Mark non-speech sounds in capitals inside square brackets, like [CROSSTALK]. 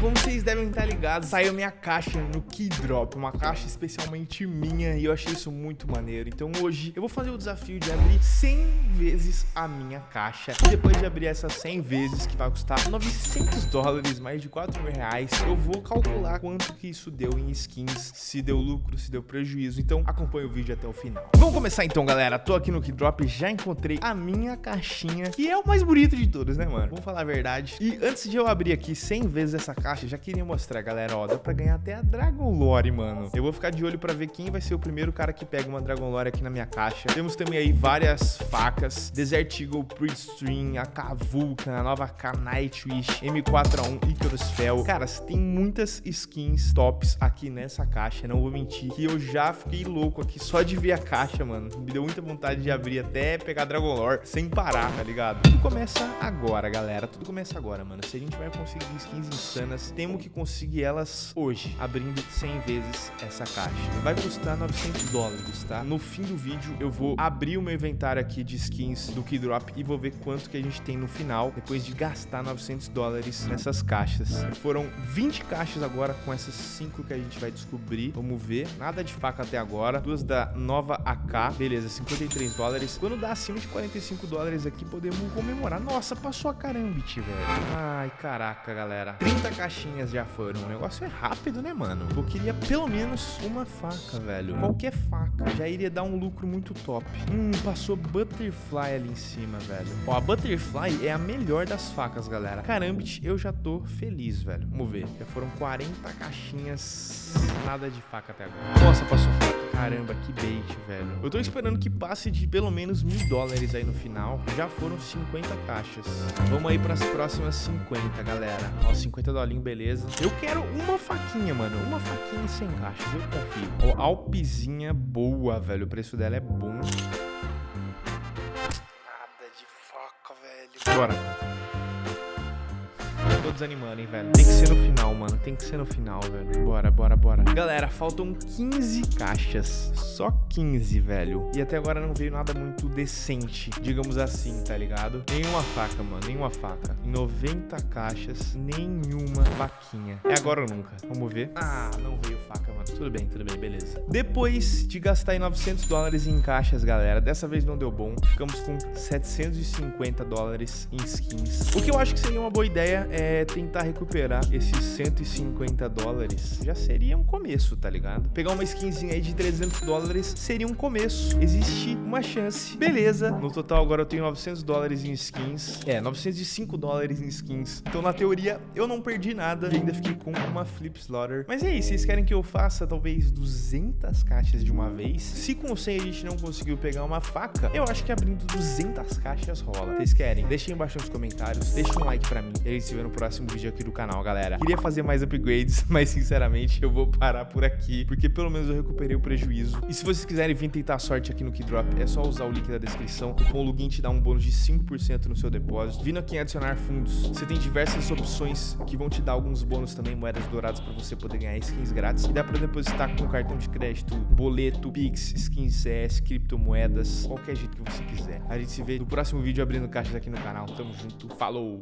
como vocês devem estar ligados, saiu minha caixa no Keydrop, uma caixa especialmente minha e eu achei isso muito maneiro. Então hoje eu vou fazer o desafio de abrir 100 vezes a minha caixa. E depois de abrir essas 100 vezes, que vai custar 900 dólares, mais de 4 mil reais, eu vou calcular quanto que isso deu em skins, se deu lucro, se deu prejuízo. Então acompanhe o vídeo até o final. Vamos começar então, galera. Tô aqui no Keydrop, já encontrei a minha caixinha, que é o mais bonito de todos, né, mano? Vamos falar a verdade. E antes de eu abrir aqui 100 vezes essa caixa, já queria mostrar, galera, ó, dá pra ganhar até a Dragon Lore, mano. Eu vou ficar de olho pra ver quem vai ser o primeiro cara que pega uma Dragon Lore aqui na minha caixa. Temos também aí várias facas, Desert Eagle, Pre-Stream, AK Vulcan, a nova K Nightwish, M4A1, Icarus Fel. Cara, tem muitas skins tops aqui nessa caixa, não vou mentir, que eu já fiquei louco aqui só de ver a caixa, mano. Me deu muita vontade de abrir até pegar Dragon Lore sem parar, tá ligado? Tudo começa agora, galera. Tudo começa agora, mano. Se a gente vai conseguir skins insanas, temos que conseguir elas hoje, abrindo 100 vezes essa caixa. Vai custar 900 dólares, tá? No fim do vídeo, eu vou abrir o meu inventário aqui de skins do Keydrop e vou ver quanto que a gente tem no final, depois de gastar 900 dólares nessas caixas. Foram 20 caixas agora com essas 5 que a gente vai descobrir. Vamos ver. Nada de faca até agora. Duas da nova AK. Beleza, 53 dólares. Quando dá acima de 45 dólares aqui, podemos comemorar. Nossa, passou a carambit, velho. Ai, caraca, galera. 30 caixinhas já foram. O negócio é rápido, né, mano? Eu queria pelo menos uma faca, velho. Qualquer faca. Já iria dar um lucro muito top. Hum, passou Butterfly ali em cima, velho. Ó, a Butterfly é a melhor das facas, galera. Carambit, eu já tô feliz, velho. Vamos ver. Já foram 40 caixinhas. Nada de faca até agora. Nossa, passou faca. Caramba, que bait, velho. Eu tô esperando que passe de pelo menos mil dólares aí no final. Já foram 50 caixas. Vamos aí pras próximas 50, galera. Ó, 50 dolinho, beleza. Eu quero uma faquinha, mano. Uma faquinha sem caixas, eu confio. Ó, Alpizinha boa, velho. O preço dela é bom. Nada de faca, velho. Bora tô desanimando, hein, velho. Tem que ser no final, mano. Tem que ser no final, velho. Bora, bora, bora. Galera, faltam 15 caixas. Só 15, velho. E até agora não veio nada muito decente, digamos assim, tá ligado? Nenhuma faca, mano. Nenhuma faca. Em 90 caixas, nenhuma faquinha. É agora ou nunca. Vamos ver. Ah, não veio faca, mano. Tudo bem, tudo bem, beleza. Depois de gastar aí 900 dólares em caixas, galera, dessa vez não deu bom. Ficamos com 750 dólares em skins. O que eu acho que seria uma boa ideia é é, tentar recuperar esses 150 dólares, já seria um começo, tá ligado? Pegar uma skinzinha aí de 300 dólares seria um começo. Existe uma chance. Beleza. No total agora eu tenho 900 dólares em skins. É, 905 dólares em skins. Então na teoria eu não perdi nada e ainda fiquei com uma Flip Slaughter. Mas e aí, vocês querem que eu faça talvez 200 caixas de uma vez? Se com 100 a gente não conseguiu pegar uma faca, eu acho que abrindo 200 caixas rola. Vocês querem? Deixem embaixo nos comentários. Deixem um like pra mim. E aí se vê no próximo vídeo aqui do canal, galera. Queria fazer mais upgrades, [LAUGHS] mas sinceramente eu vou parar por aqui, porque pelo menos eu recuperei o prejuízo. E se vocês quiserem vir tentar a sorte aqui no Keydrop, é só usar o link da descrição. O cupom LUGIN te dá um bônus de 5% no seu depósito. Vindo aqui em adicionar fundos, você tem diversas opções que vão te dar alguns bônus também, moedas douradas para você poder ganhar skins grátis. E dá para depositar com cartão de crédito, boleto, Pix, skins CS, criptomoedas, qualquer jeito que você quiser. A gente se vê no próximo vídeo abrindo caixas aqui no canal. Tamo junto, falou!